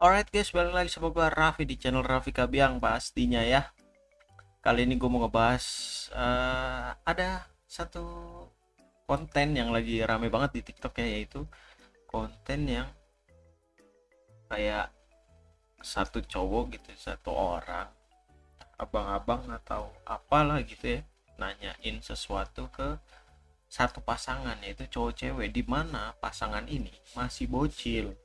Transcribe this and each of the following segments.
Alright guys, balik lagi sama gue Raffi di channel Raffi Kabiang pastinya ya. Kali ini gue mau ngebahas eh, ada satu konten yang lagi rame banget di TikTok ya yaitu konten yang kayak satu cowok gitu, satu orang abang-abang atau apalah gitu ya nanyain sesuatu ke satu pasangan yaitu cowok cewek di mana pasangan ini masih bocil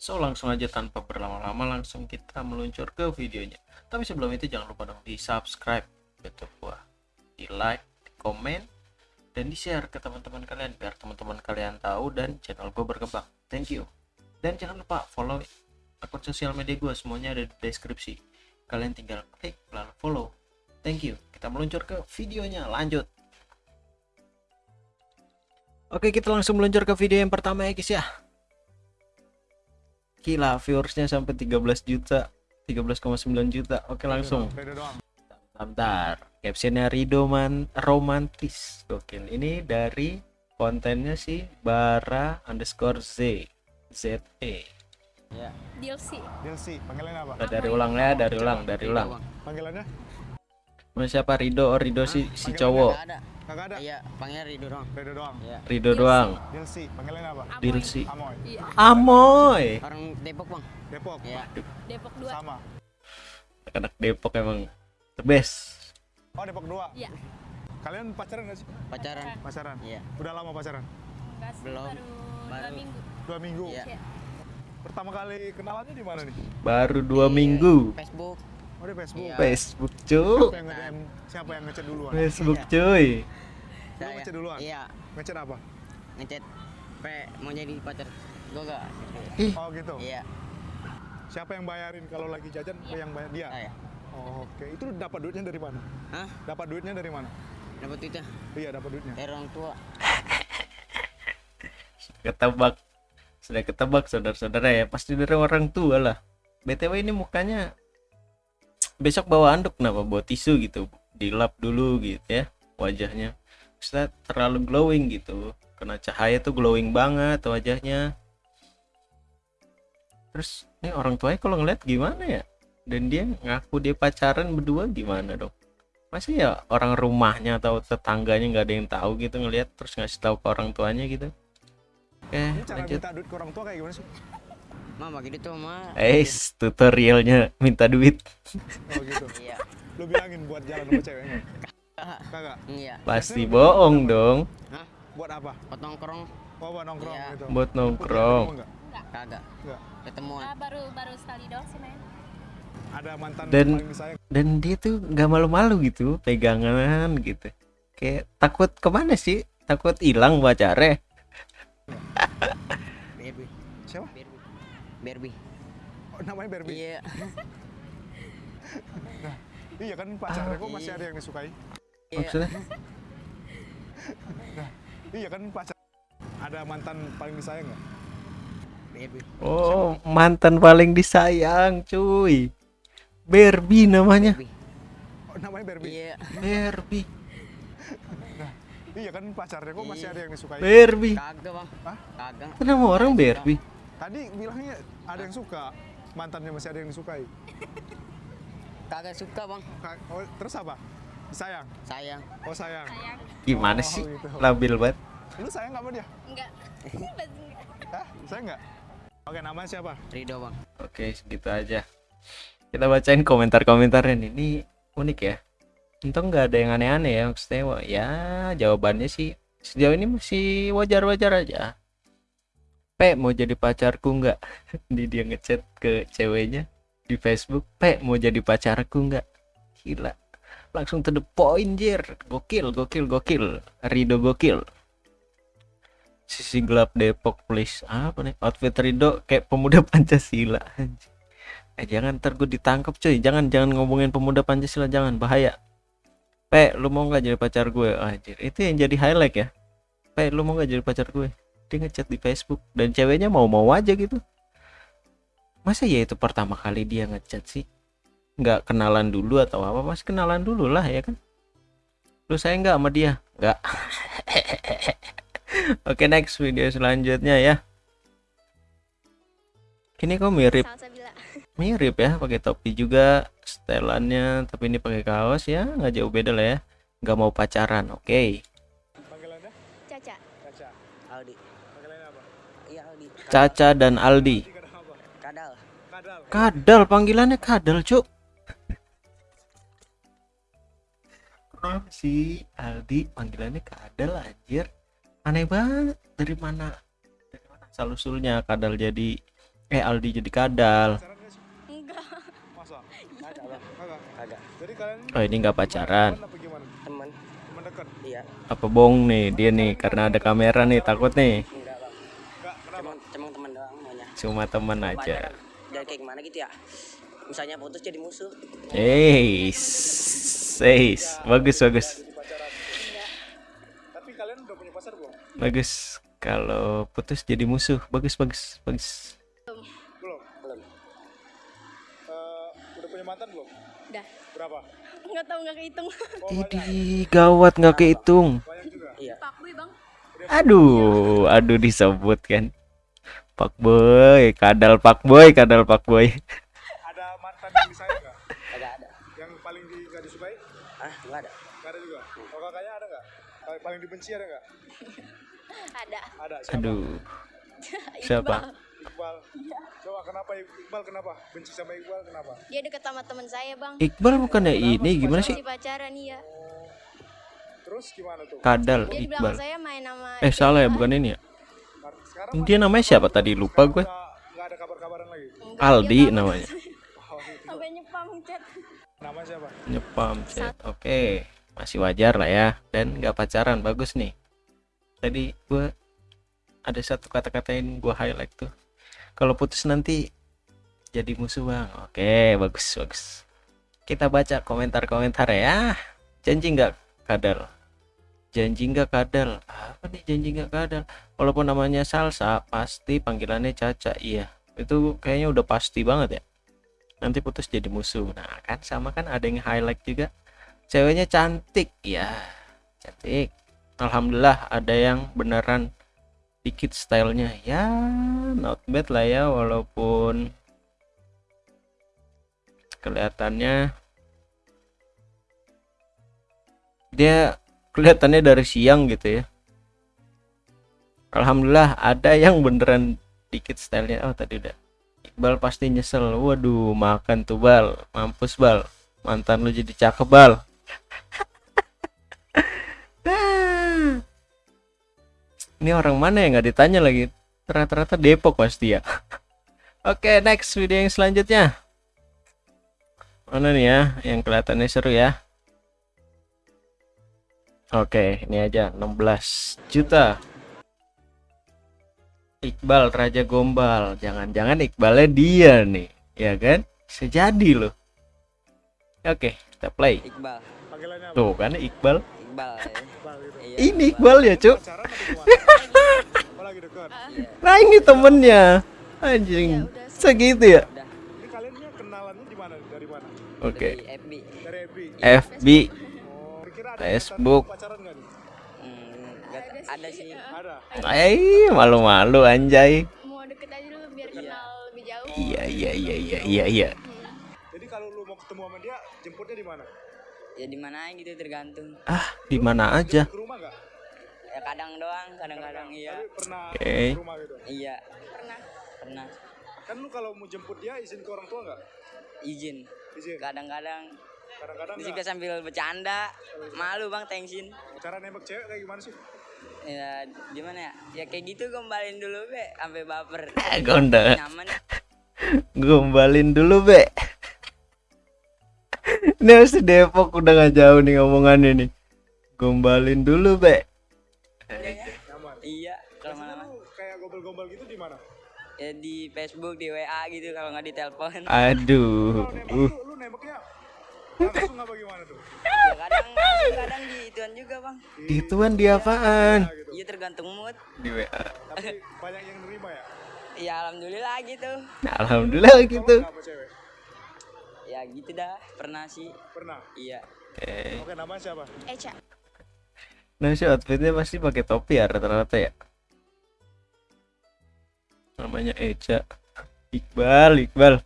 So langsung aja tanpa berlama-lama langsung kita meluncur ke videonya. Tapi sebelum itu jangan lupa dong di subscribe YouTube gua, di like, di komen, dan di share ke teman-teman kalian biar teman-teman kalian tahu dan channel gue berkembang. Thank you. Dan jangan lupa follow akun sosial media gue semuanya ada di deskripsi. Kalian tinggal klik lalu follow. Thank you. Kita meluncur ke videonya. Lanjut. Oke, kita langsung meluncur ke video yang pertama ya guys ya gila viewersnya sampai 13 juta 13,9 juta. Oke langsung. Bentar. Captionnya Rido man romantis. Gokil. Ini dari kontennya sih bara underscore z. Z e. Ya. DLC Dilsi, panggilan apa? Dari ulang ya dari ulang dari ulang. Panggilannya? Siapa? Rido. Oh Rido si si Panggilannya cowok. Kagak ada? Iya, panggil Rido doang. Redo doang. Iya. Rido doang Dilsi, panggilannya apa? Amoy. Dilsi Amoy. Iya. Amoy Orang Depok, Bang. Depok. Iya. Depok 2 Sama. anak Depok emang the best Oh, Depok 2. Iya Kalian pacaran gak sih? Pacaran. Pacaran. Iya. Udah lama pacaran? Enggak sih, Belum. baru, dua Baru. minggu Dua minggu. Iya. Iya. Pertama kali kenalannya di mana nih? baru dua Di minggu Facebook. Oh, di Facebook. Iya. Facebook Siapa cuy yang nge-DM? Siapa yang ngechat duluan? Facebook cuy Lu ngechat duluan? Iya. Ngechat apa? Ngechat P mau jadi pacar gue gak? Oh, gitu. Iya. Siapa yang bayarin kalau lagi jajan? Yang bayar dia. Saya. Oh, Oke, itu dapat duitnya dari mana? Hah? Dapat duitnya dari mana? Dapat duitnya Iya, dapat duitnya. dari orang tua. ketebak sudah ketebak saudara-saudara ya pasti dari orang tua lah btw ini mukanya besok bawa anduk kenapa? Bawa tisu gitu dilap dulu gitu ya wajahnya. Maksudnya terlalu glowing gitu kena cahaya tuh glowing banget wajahnya. Terus ini orang tuanya kalau ngeliat gimana ya? Dan dia ngaku dia pacaran berdua gimana dong? Masih ya orang rumahnya atau tetangganya nggak ada yang tahu gitu ngelihat terus ngasih tahu ke orang tuanya gitu. Oke Ini cara lanjut. minta duit ke orang tua kayak gimana sih? Mama gitu tuh, Ma. Eh, tutorialnya minta duit Oh, gitu. Iya. Lu bilangin buat jalan sama ceweknya. Kagak. Iya. pasti bohong dong Hah? Buat apa? Buat nongkrong Oh, buat nongkrong Iya. gitu. buat nongkrong kagak. Nggak. Ketemuan. Ah, baru baru sekali doang sih main Ada mantan Dan- dan dia tuh nggak malu-malu gitu pegangan gitu kayak takut ke mana sih takut hilang pacarnya. Barbie. Oh, namanya Barbie. Iya. Iya kan pacarnya kok Ah. masih ada yang disukai. Iya. maksudnya Iya kan pacar. Ada mantan paling disayang nggak? Barbie. oh mantan paling disayang cuy Barbie namanya Barbie. Oh, namanya Barbie. Iya. Barbie Iya kan pacarnya kok masih Iya. ada yang disukai. Barbie Kagak, Bang. Hah? Kagak. Nama orang Barbie Tadi bilangnya ada yang suka. Mantannya masih ada yang disukai. Kagak suka, Bang. Ka- Oh, terus apa? Sayang. Sayang. Oh sayang. sayang gimana Oh, sih gitu. labil banget Lu sayang nggak sama dia? enggak enggak. Hah? Sayang nggak? Oke namanya siapa? Rido, Bang. Oke, segitu aja. Kita bacain komentar-komentarnya nih. Ini unik ya. Untung nggak ada yang aneh-aneh ya. Maksudnya, wah, ya jawabannya sih sejauh ini masih wajar-wajar aja. Pe, mau jadi pacarku nggak? Di dia ngechat ke ceweknya di Facebook. Pe, mau jadi pacarku nggak? Gila. Langsung to the point, jir. Gokil, gokil, gokil. Rido gokil. Sisi gelap Depok, please. Apa nih? Outfit Rido kayak pemuda Pancasila. Eh jangan ntar gue ditangkap cuy. Jangan jangan ngomongin pemuda Pancasila jangan bahaya. Pe, lu mau nggak jadi pacar gue? Anjir, itu yang jadi highlight ya. Pe, lu mau nggak jadi pacar gue? Dia ngechat di Facebook dan ceweknya mau-mau aja gitu. Masa ya itu pertama kali dia ngechat sih? Nggak kenalan dulu atau apa? Mas kenalan dulu lah ya kan? Lu saya nggak sama dia? Nggak. Oke next video selanjutnya ya. Ini kok mirip mirip ya pakai topi juga setelannya tapi ini pakai kaos ya nggak jauh beda lah ya nggak mau pacaran oke Panggilannya? Caca dan Aldi kadal Kadal. kadal panggilannya kadal cuk kenapa sih Aldi panggilannya kadal anjir aneh banget dari mana dari mana asal usulnya kadal jadi eh Aldi jadi kadal Pacaran nggak sih? Enggak. Masa? ada bang Kagak. kagak Jadi kalian oh ini nggak pacaran teman apa gimana? teman Teman dekat? iya apa bohong nih dia nih karena ada kamera nih takut nih enggak bang Enggak, kenapa? cuma cuma teman doang maunya cuma teman aja dan kayak gimana gitu ya misalnya putus jadi musuh Eh, seis, bagus bagus Jadi pacaran. Tapi kalian udah punya pacar belum? bagus. Kalau putus jadi musuh, bagus bagus bagus. Belum. belum Eh, udah punya mantan belum? Udah. Berapa? Enggak tahu enggak kehitung. Oh. Ini gawat nggak kehitung. Iya. Aduh, aduh disebut kan. Pak Boy, kadal Pak Boy, kadal Pak Boy. Ada mantan yang disayang nggak? kagak ada Yang paling di, nggak disukai? ah nggak ada Nggak ada juga. Oh kakaknya ada nggak? Paling- Paling dibenci ada nggak? Ada. Ada. Siapa? Aduh, siapa? Iqbal. Coba kenapa Iqbal kenapa? Benci sama Iqbal kenapa? Dia deket sama teman saya, Bang. Iqbal bukannya ini gimana sih? Masih pacaran iya. Terus gimana tuh? Kadal Dia bilang Iqbal. saya main sama Eh salah ya, bukan ini ya? Sekarang Dia namanya siapa tadi? Lupa gue. Aldi namanya. Sampai nyepam chat. Nama siapa? Nyepam chat. Oke, masih wajar lah ya. Dan nggak pacaran, bagus nih. Tadi gue ada satu kata-kata yang gue highlight tuh. Kalau putus nanti jadi musuh bang. Oke, bagus bagus. Kita baca komentar-komentar ya. Janji nggak kadal? Janji nggak kadal? Apa nih janji nggak kadal? Walaupun namanya salsa, pasti panggilannya caca. Iya, itu kayaknya udah pasti banget ya nanti putus jadi musuh nah kan sama kan ada yang highlight juga ceweknya cantik ya cantik alhamdulillah ada yang beneran dikit stylenya ya not bad lah ya walaupun kelihatannya dia kelihatannya dari siang gitu ya alhamdulillah ada yang beneran dikit stylenya oh tadi udah Iqbal pasti nyesel. Waduh, makan tuh bal, mampus bal. Mantan lu jadi cakep bal. Ini orang mana yang nggak ditanya lagi? Rata-rata Depok pasti ya. Oke, next video yang selanjutnya. Mana nih ya, yang kelihatannya seru ya? Oke, ini aja 16 juta. Iqbal Raja Gombal. Jangan-jangan Iqbalnya dia nih, ya kan? Bisa jadi loh. Oke, kita play. Iqbal Panggilannya apa? Tuh kan Iqbal. Iqbal ya. Iqbal gitu. Iya, Ini Iqbal ya, Cuk. Iya. Nah, ini temennya. Anjing. Ya udah. Segitu ya? udah Ini kalian nih kenalannya di mana? Dari mana? Oke. dari FB Dari FB. FB. Oh, kira ada Facebook. hmm, ada sih Ada. Eh, malu-malu anjay. Mau deket aja dulu biar Iya. kenal lebih jauh. Iya, iya, iya, iya, iya, iya. Jadi kalau lu mau ketemu sama dia, jemputnya di mana? ya di mana gitu tergantung Ah, di mana aja? Ke rumah nggak? ya kadang doang kadang-kadang iya Tapi pernah ke rumah gitu. iya Pernah. pernah Kan lu kalau mau jemput dia izin ke orang tua nggak? izin Izin. kadang-kadang Kadang-kadang juga sambil bercanda malu bang tensin Cara nembak cewek kayak gimana sih? ya gimana ya ya kayak gitu gombalin dulu be sampai baper Eh, nyaman Gombalin dulu, Be. Ini harus di Depok udah gak jauh nih ngomongannya nih. Gombalin dulu, Be. Nyaman. iya kalau mana lu kayak gombal-gombal gitu di mana? ya di Facebook di WA gitu kalau nggak di telepon Aduh. Kalau nembak Uh, tuh lu nembaknya langsung apa gimana tuh? ya kadang langsung, kadang di ituan juga bang gituan dia apaan? Nah, gitu. iya tergantung mood Di WA. Tapi banyak yang nerima ya. ya alhamdulillah gitu Nah, alhamdulillah gitu. ya gitu dah pernah sih Pernah. iya Oke. Oke, namanya siapa? Eca. Nah, si outfitnya pasti pakai topi ya rata-rata ya. Namanya Eca. Iqbal Iqbal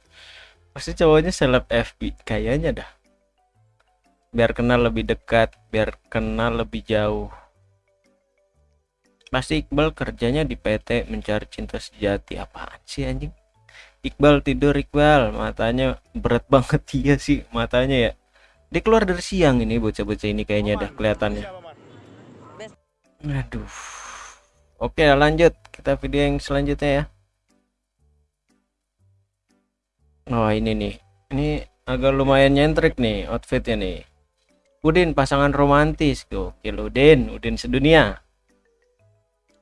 pasti cowoknya seleb FB kayaknya dah biar kenal lebih dekat biar kenal lebih jauh. Pasti Iqbal kerjanya di PT mencari cinta sejati. Apaan sih anjing? Iqbal tidur Iqbal. Matanya berat banget. Iya sih matanya ya. Dia keluar dari siang ini bocah-bocah ini kayaknya dah kelihatannya. Aduh. Oke lanjut. Kita video yang selanjutnya ya. Oh ini nih. Ini agak lumayan nyentrik nih outfitnya nih Udin pasangan romantis gokil Udin Udin sedunia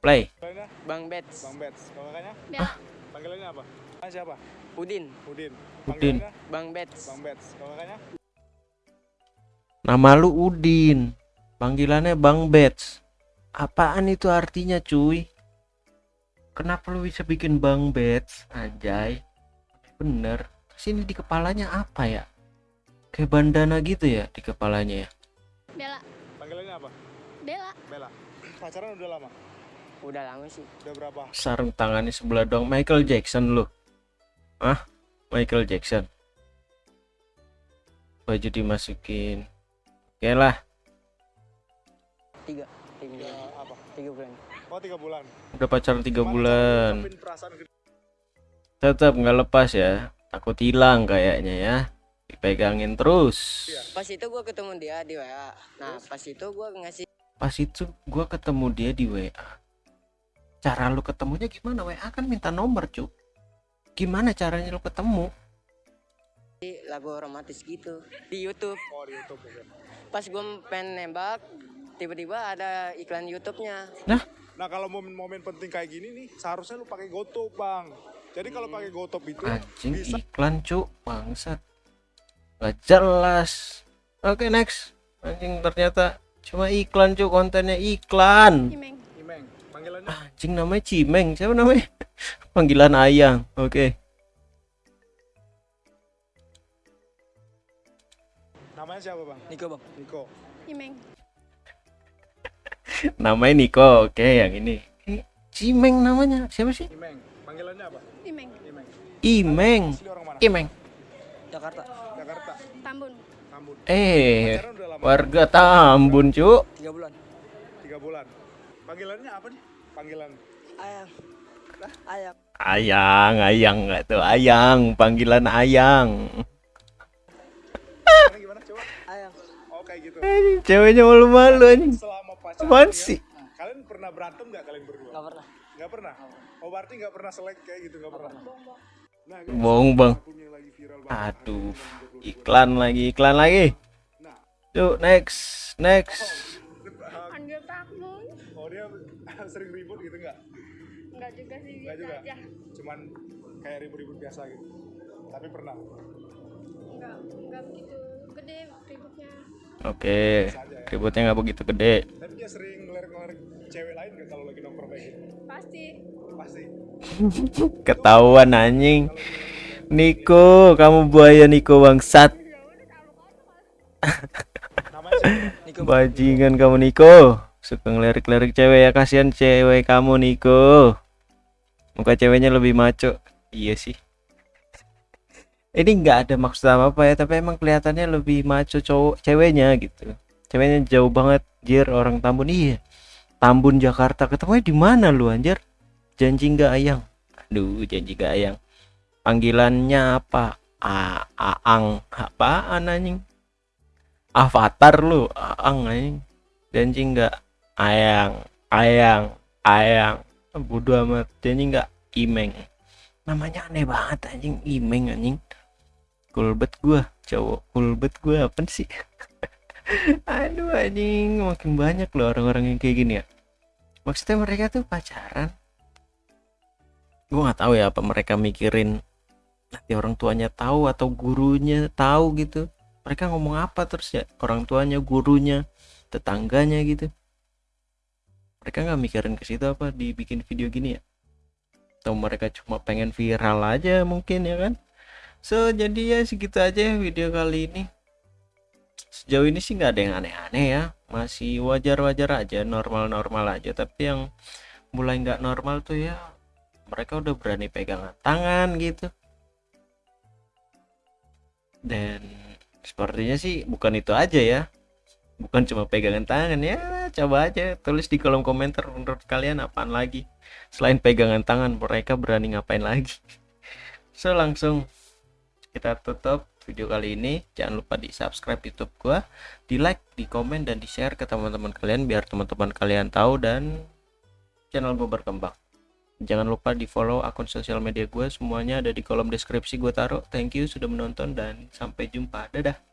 play Panggilannya Bang Bets. Bang Bets. Kalau kakaknya? Bella. Panggilannya apa? Ah, siapa? Udin. Udin. Udin. Panggilannya Bang Bets. Bang Bets. Kalau kakaknya? nama lu Udin panggilannya Bang Bets apaan itu artinya cuy kenapa lu bisa bikin Bang Bets anjay bener terus ini di kepalanya apa ya kayak bandana gitu ya di kepalanya ya Bella. Panggilannya apa? Bella. Bella. Pacaran udah lama? Udah lama sih. Udah berapa? sarung tangannya sebelah dong Michael Jackson lu ah Michael Jackson baju dimasukin oke lah Tiga. Tiga, apa? tiga bulan. Oh, tiga bulan. udah pacaran tiga Gimana bulan perasaan tetap nggak lepas ya takut hilang kayaknya ya dipegangin terus Iya. Pas itu gua ketemu dia di WA. Nah, pas itu gua ngasih pas itu gua ketemu dia di WA cara lu ketemunya gimana WA kan minta nomor cu gimana caranya lu ketemu lagu romantis gitu di YouTube. Oh, di YouTube. Pas gua pengen nembak, tiba-tiba ada iklan YouTube-nya. Nah, kalau momen-momen penting kayak gini nih, seharusnya lu pakai GoTo, Bang. Jadi kalau pakai GoTo itu anjing bisa iklan cu bangsat nggak jelas oke next anjing ternyata cuma iklan cu kontennya iklan Imeng. Imeng. Panggilannya anjing namanya Cimeng siapa namanya panggilan ayang oke namanya siapa, Bang? Niko, Bang. Niko. Imeng. namanya Niko oke yang ini Ini Cimeng namanya siapa sih Imeng. Panggilannya apa? Imeng. Imeng. Imeng? Imeng Jakarta. Jakarta. Tambun. Tambun. eh warga Tambun cu Tiga bulan. Tiga bulan. Panggilannya apa nih? Panggilan. Ayang. Ayang. ayang ayang nggak tuh ayang panggilan ayang Gimana, gimana? Coba. Ayang. Oh, kayak gitu. Anjing, ceweknya malu-malu anjing Selama pacaran apaan ya, sih Kalian pernah berantem nggak kalian berdua? Gak pernah. Nggak pernah. Oh, berarti nggak pernah selek kayak gitu, nggak pernah. Nah, bohong bang akun yang lagi viral banget. aduh iklan lagi iklan lagi Yuk next next Panggil takmun. oh dia sering ribut gitu nggak? Enggak juga sih Nggak biasa juga. aja. Cuman kayak ribut-ribut biasa gitu. Tapi pernah. Enggak enggak begitu gede ributnya. oke ributnya nggak begitu gede Tapi dia sering ngelerek-ngelerek cewek lain nggak kalau lagi nongkrong kayak gitu? Pasti. Pasti. ketahuan anjing. Niko kamu buaya Niko bangsat. Bajingan kamu Niko. Suka ngelirik-lirik cewek ya kasihan cewek kamu Niko. Muka ceweknya lebih maco. Iya sih. Ini nggak ada maksud apa apa ya tapi emang kelihatannya lebih maco cowok ceweknya gitu. Ceweknya jauh banget jir orang Tambun. Iya. Tambun Jakarta. Ketemunya di mana lu anjir janji nggak ayang? Aduh janji nggak ayang. Panggilannya apa? A Aang apaan anjing? Avatar lu Aang anjing. Janji nggak? Ayang ayang ayang. Bodoh amat. Janji nggak? Imeng. Namanya aneh banget anjing. Imeng anjing. Kulbet gua cowok kulbet gua. Apa sih? Aduh anjing. Makin banyak loh orang-orang yang kayak gini ya. Maksudnya mereka tuh pacaran gua nggak tahu ya apa mereka mikirin nanti orang tuanya tahu atau gurunya tahu gitu. Mereka ngomong apa terus ya? Orang tuanya gurunya tetangganya gitu. Mereka nggak mikirin ke situ apa dibikin video gini ya? Atau mereka cuma pengen viral aja mungkin ya kan? So jadi ya segitu aja ya video kali ini. Sejauh ini sih nggak ada yang aneh-aneh ya. Masih wajar-wajar aja normal-normal aja. Tapi yang mulai nggak normal tuh ya mereka udah berani pegangan tangan gitu. Dan sepertinya sih bukan itu aja ya. Bukan cuma pegangan tangan ya coba aja tulis di kolom komentar menurut kalian apaan lagi. Selain pegangan tangan mereka berani ngapain lagi? So langsung kita tutup video kali ini. Jangan lupa di subscribe youtube gua di like di komen dan di share ke teman-teman kalian biar teman-teman kalian tahu dan channel gue berkembang jangan lupa di follow akun sosial media gue semuanya ada di kolom deskripsi gue taruh. Thank you sudah menonton dan sampai jumpa. Dadah